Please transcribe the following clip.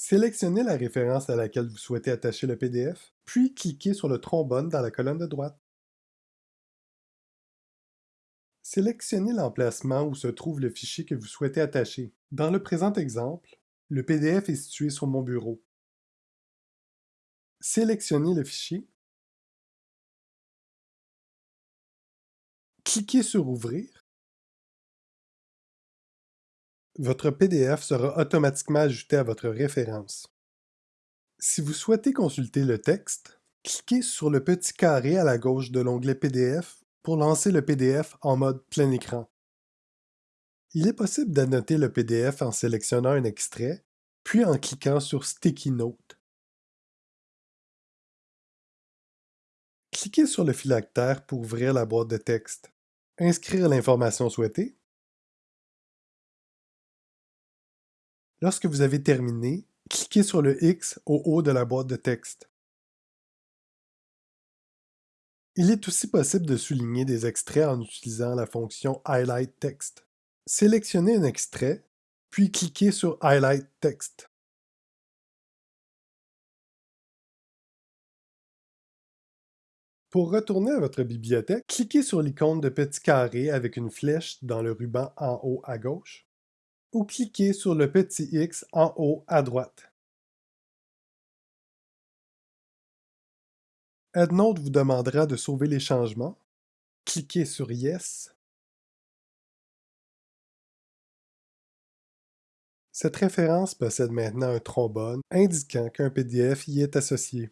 Sélectionnez la référence à laquelle vous souhaitez attacher le PDF, puis cliquez sur le trombone dans la colonne de droite. Sélectionnez l'emplacement où se trouve le fichier que vous souhaitez attacher. Dans le présent exemple, le PDF est situé sur mon bureau. Sélectionnez le fichier. Cliquez sur Ouvrir. Votre PDF sera automatiquement ajouté à votre référence. Si vous souhaitez consulter le texte, cliquez sur le petit carré à la gauche de l'onglet PDF pour lancer le PDF en mode plein écran. Il est possible d'annoter le PDF en sélectionnant un extrait, puis en cliquant sur Sticky Note. Cliquez sur le phylactère pour ouvrir la boîte de texte. Inscrire l'information souhaitée. Lorsque vous avez terminé, cliquez sur le X au haut de la boîte de texte. Il est aussi possible de souligner des extraits en utilisant la fonction Highlight Text. Sélectionnez un extrait, puis cliquez sur Highlight Text. Pour retourner à votre bibliothèque, cliquez sur l'icône de petit carré avec une flèche dans le ruban en haut à gauche, ou cliquez sur le petit X en haut à droite. EndNote vous demandera de sauver les changements. Cliquez sur Yes. Cette référence possède maintenant un trombone indiquant qu'un PDF y est associé.